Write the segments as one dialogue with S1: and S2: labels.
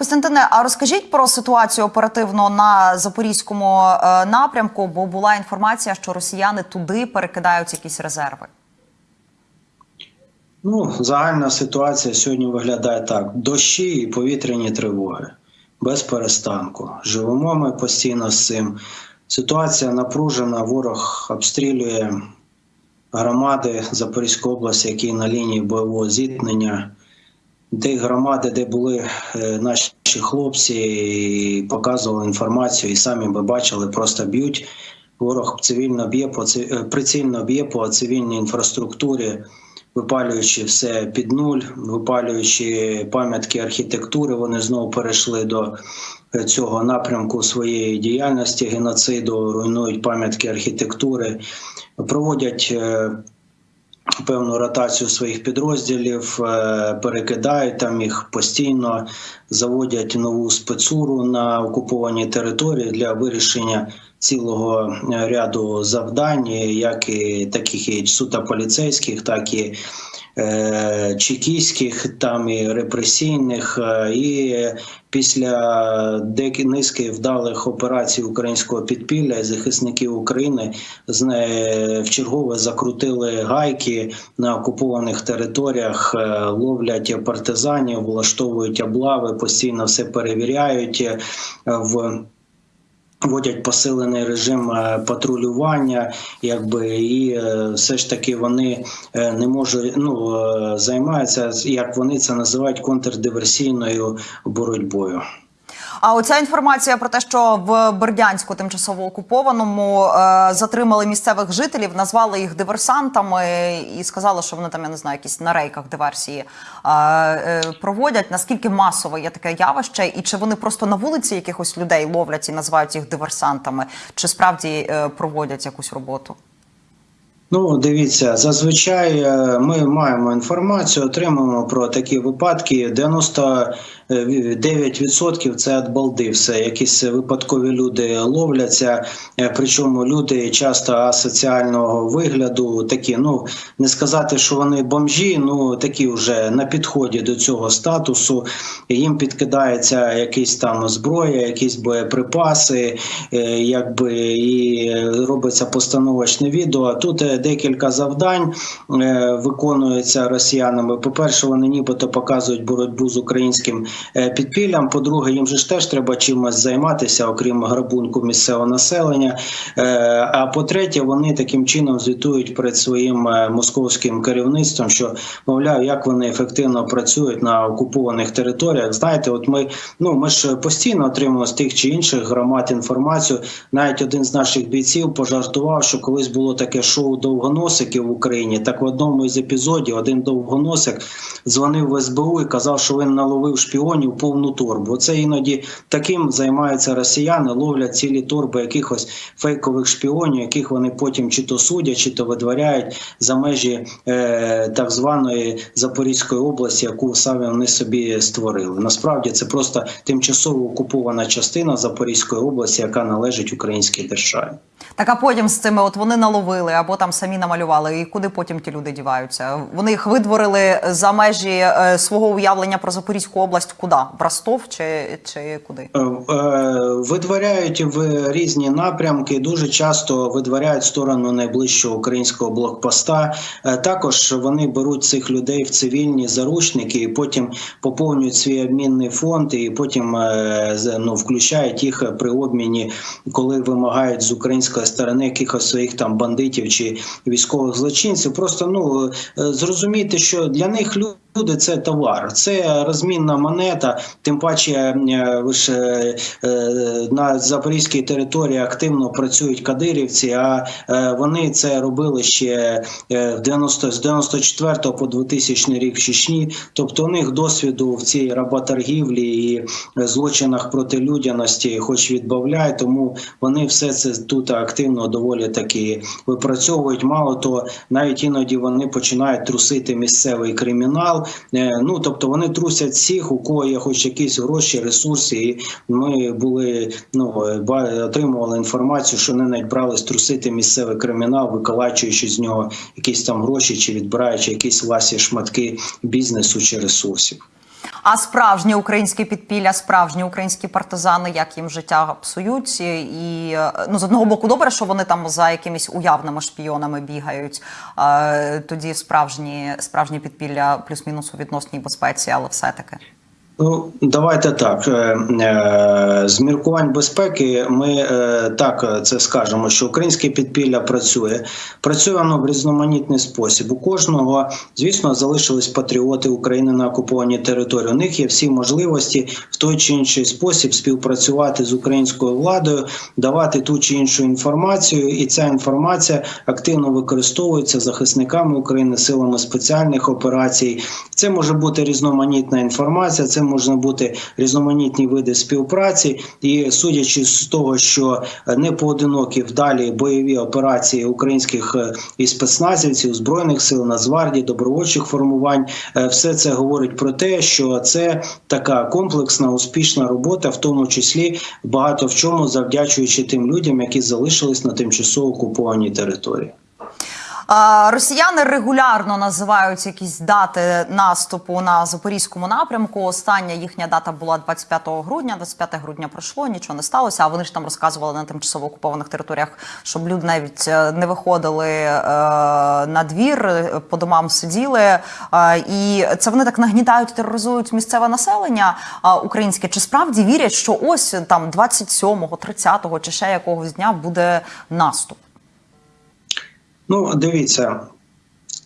S1: Костянтине, а розкажіть про ситуацію оперативно на запорізькому е, напрямку, бо була інформація, що росіяни туди перекидають якісь резерви.
S2: Ну, загальна ситуація сьогодні виглядає так: дощі і повітряні тривоги без перестанку. Живемо ми постійно з цим. Ситуація напружена, ворог обстрілює громади Запорізької області, які на лінії бойового зіткнення. Ті громади, де були е, наші хлопці, і показували інформацію, і самі ми бачили, просто б'ють. Ворог цивільно б'є по е, прицільно б'є по цивільній інфраструктурі, випалюючи все під нуль, випалюючи пам'ятки архітектури. Вони знову перейшли до е, цього напрямку своєї діяльності геноциду, руйнують пам'ятки архітектури, проводять. Певну ротацію своїх підрозділів е, перекидають там їх постійно, заводять нову спецуру на окупованій території для вирішення цілого е, ряду завдань, як і таких і суто поліцейських, так і е, чекістських, там і репресійних. е, І після деякі низки вдалих операцій українського підпілля і захисників України в чергове закрутили гайки на окупованих територіях, е, ловлять партизанів, влаштовують облави, постійно все перевіряють в. Вводять посилений режим е, патрулювання, якби і е, все ж таки вони е, не можуть ну займаються, як вони це називають контрдиверсійною боротьбою.
S1: А оця інформація про те, що в Бердянську, тимчасово окупованому, е, затримали місцевих жителів, назвали їх диверсантами і сказали, що вони там я не знаю, якісь на рейках диверсії е, е, проводять. Наскільки масове є таке явище, і чи вони просто на вулиці якихось людей ловлять і називають їх диверсантами, чи справді проводять якусь роботу?
S2: Ну, дивіться, зазвичай ми маємо інформацію, отримуємо про такі випадки. 99% це від балди. Все якісь випадкові люди ловляться. е, Причому люди часто асоціального вигляду, такі, ну не сказати, що вони бомжі, ну такі вже на підході до цього статусу. Їм підкидається якісь там зброя, якісь боєприпаси, е, якби і робиться постановочне відео. Тут е, декілька завдань виконується росіянами. По-перше, вони нібито показують боротьбу з українським підпіллям. По-друге, їм же ж теж треба чимось займатися, окрім грабунку місцевого населення. Е, А по-третє, вони таким чином звітують перед своїм е, московським керівництвом, що мовляв, як вони ефективно працюють на окупованих територіях. Знаєте, от ми ну ми ж постійно отримуємо з тих чи інших громад інформацію. Навіть один з наших бійців пожартував, що колись було таке шоу довгоносиків в Україні. Так в одному із епізодів один довгоносик дзвонив в СБУ і казав, що він наловив шпіонів повну торбу. Це іноді таким займаються росіяни, ловлять цілі торби якихось фейкових шпіонів, яких вони потім чи то судять, чи то видворяють за межі е, так званої Запорізької області, яку саме вони собі створили. Насправді це просто тимчасово окупована частина Запорізької області, яка належить українській державі.
S1: Так а потім з цими от вони наловили або там самі намалювали. І куди потім ті люди діваються? Вони їх видворили за межі е, свого уявлення про Запорізьку область. Куди? В Ростов чи, чи куди?
S2: Е, е, Видворяють в різні напрямки. Дуже часто видворяють сторону найближчого українського блокпоста. Е, Також вони беруть цих людей в цивільні заручники і потім поповнюють свій обмінний фонд, і потім ну, включають їх при обміні, коли вимагають з української сторони якихось своїх там бандитів чи військових злочинців. Просто ну зрозуміти, що для них. Люди це товар, це розмінна монета. Тим паче, е, ж е, е, на запорізькій території активно працюють кадирівці. А е, вони це робили ще в 90, з 94 по 2000 рік в Чечні. Тобто у них досвіду в цій работоргівлі і злочинах проти людяності, хоч відбавляють, тому вони все це тут активно доволі таки випрацьовують. Мало того, навіть іноді вони починають трусити місцевий кримінал. Ну тобто вони трусять всіх, у кого є хоч якісь гроші, ресурси. І ми були ну отримували інформацію, що вони навіть брались трусити місцевий кримінал, виколачуючи з нього якісь там гроші чи відбираючи якісь власні шматки бізнесу чи ресурсів.
S1: А справжнє українське підпілля, справжні українські партизани, як їм життя псують, і ну з одного боку, добре, що вони там за якимись уявними шпіонами бігають. Е, тоді справжні справжні підпілля плюс-мінус у відносній безпеці, але все таки.
S2: Ну, давайте так. Е, е, З міркувань безпеки ми е, так це скажемо, що українське підпілля працює. Працює воно в різноманітний спосіб. У кожного, звісно, залишились патріоти України на окупованій території. У них є всі можливості в той чи інший спосіб співпрацювати з українською владою, давати ту чи іншу інформацію, і ця інформація активно використовується захисниками України, силами спеціальних операцій. Це може бути різноманітна інформація. Це можна бути різноманітні види співпраці, і судячи з того, що не поодинокі вдалі бойові операції українських е, і спецназівців, збройних сил, Нацгвардії, добровольчих формувань, е, все це говорить про те, що це така комплексна успішна робота, в тому числі багато в чому завдячуючи тим людям, які залишились на тимчасово окупованій території.
S1: Росіяни регулярно називають якісь дати наступу на запорізькому напрямку. Остання їхня дата була 25 грудня. 25 грудня пройшло, нічого не сталося. А вони ж там розказували на тимчасово окупованих територіях, щоб люди навіть е, не виходили е, на двір, е, по домам сиділи. Е, і це вони так нагнітають, тероризують місцеве населення українське. Чи справді вірять, що ось там 27-го, 30-го чи ще якогось дня буде наступ?
S2: Ну, дивіться.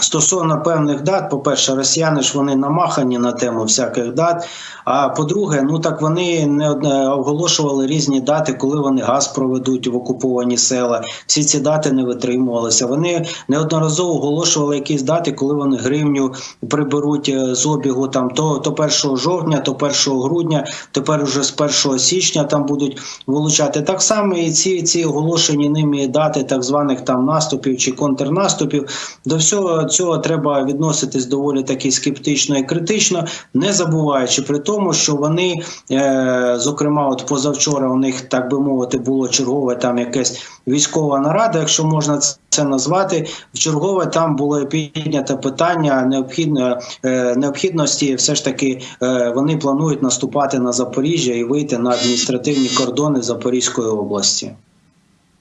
S2: Стосовно певних дат, по-перше, росіяни ж вони намахані на тему всяких дат. А по-друге, ну так вони не оголошували різні дати, коли вони газ проведуть в окуповані села. Всі ці дати не витримувалися. Вони неодноразово оголошували якісь дати, коли вони гривню приберуть е, з обігу там то, то 1 жовтня, то 1 грудня, тепер уже з 1 січня там будуть вилучати. Так само і ці, ці оголошені ними дати так званих там наступів чи контрнаступів. До всього цього треба відноситись доволі таки скептично і критично, не забуваючи при тому, що вони, е, зокрема, от позавчора у них так би мовити було чергове там якесь військова нарада, якщо можна це назвати. В чергове там було піднято питання необхідно, е, необхідності. Все ж таки е, вони планують наступати на Запоріжжя і вийти на адміністративні кордони Запорізької області.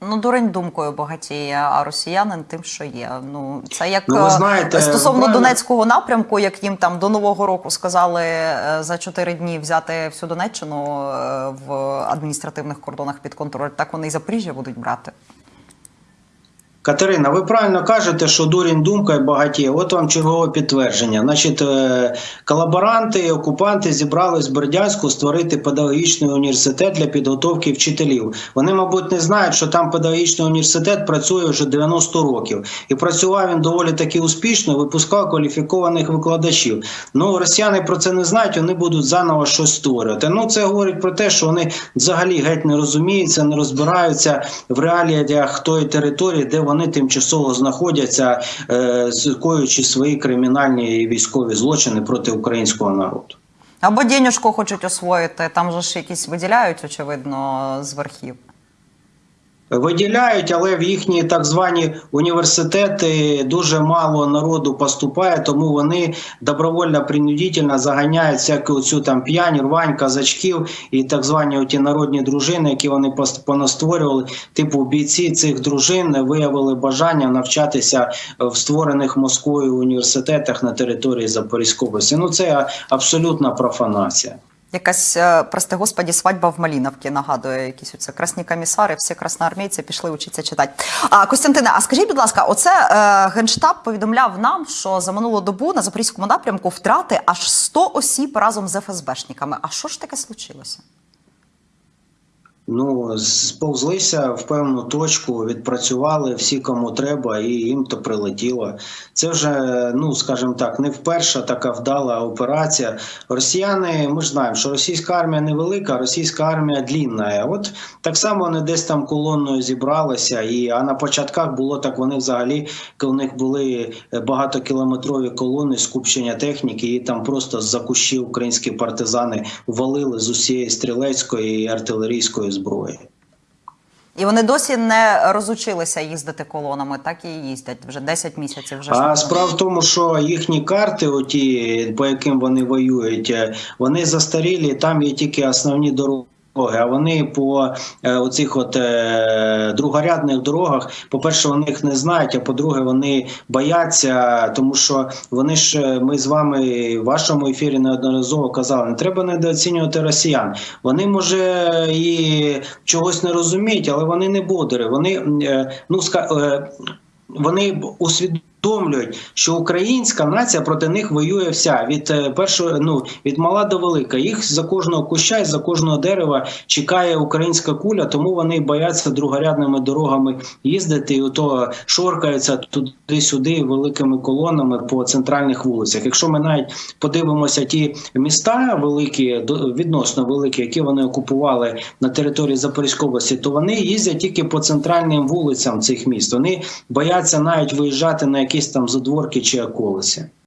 S1: Ну, дурень думкою багатіє, а росіянин тим, що є. Ну це як
S2: Ну,
S1: е,
S2: знаєте,
S1: стосовно
S2: правильно.
S1: Донецького напрямку, як їм там до нового року сказали е, за чотири дні взяти всю Донеччину е, в адміністративних кордонах під контроль. Так вони і Запоріжжя будуть брати.
S2: Катерина, ви правильно кажете, що дурень думка і багатіє. От вам чергове підтвердження. Значить, е, колаборанти і окупанти зібрались в Бердянську створити педагогічний університет для підготовки вчителів. Вони, мабуть, не знають, що там педагогічний університет працює вже 90 років, і працював він доволі таки успішно, випускав кваліфікованих викладачів. Ну, росіяни про це не знають, вони будуть заново щось створювати. Ну, це говорить про те, що вони взагалі геть не розуміються, не розбираються в реаліях тої території, де вони тимчасово знаходяться, е, скоюючи свої кримінальні і військові злочини проти українського народу.
S1: Або денежку хочуть освоїти. Там же ж якісь виділяють, очевидно, з верхів.
S2: Виділяють, але в їхні так звані університети дуже мало народу поступає, тому вони добровольно принудительно заганяють всяку цю там п'янь, рвань, казачків і так звані оті народні дружини, які вони понастворювали. Типу бійці цих дружин виявили бажання навчатися в створених Москвою університетах на території Запорізької області. Ну це абсолютна профанація.
S1: Якась, е, прости господі, свадьба в Маліновці нагадує якісь оце красні комісари, всі красноармійці пішли вчитися читати. А Костянтине, а скажіть, будь ласка, оце е, генштаб повідомляв нам, що за минулу добу на запорізькому напрямку втрати аж 100 осіб разом з ФСБшниками. А що ж таке случилося?
S2: Ну, сповзлися в певну точку, відпрацювали всі, кому треба, і їм то прилетіло. Це вже, ну скажімо так, не вперше така вдала операція. Росіяни, ми ж знаємо, що російська армія невелика, російська армія длінна. От так само вони десь там колоною зібралися, і а на початках було так. Вони взагалі, коли у них були багатокілометрові колони скупчення техніки, і там просто з-за кущів українські партизани валили з усієї стрілецької і артилерійської зброї.
S1: І вони досі не розучилися їздити колонами, так і їздять вже 10 місяців. Вже
S2: А справа в тому, що їхні карти, оті, по яким вони воюють, е, вони застарілі, там є тільки основні дороги. А вони по е, оцих от е, другорядних дорогах, по-перше, вони їх не знають, а по-друге, вони бояться, тому що вони ж е, ми з вами в вашому ефірі неодноразово казали, не треба недооцінювати росіян. Вони може і чогось не розуміють, але вони не бодери. Вони е, ну ска- е, вони усвідомлюють, що українська нація проти них воює вся від е, першого, ну від мала до велика. Їх за кожного куща і за кожного дерева чекає українська куля, тому вони бояться другорядними дорогами їздити і ото шоркаються туди-сюди великими колонами по центральних вулицях. Якщо ми навіть подивимося ті міста великі, відносно великі, які вони окупували на території Запорізької області, то вони їздять тільки по центральним вулицям цих міст. Вони бояться навіть виїжджати на якісь там задворки чи околиці.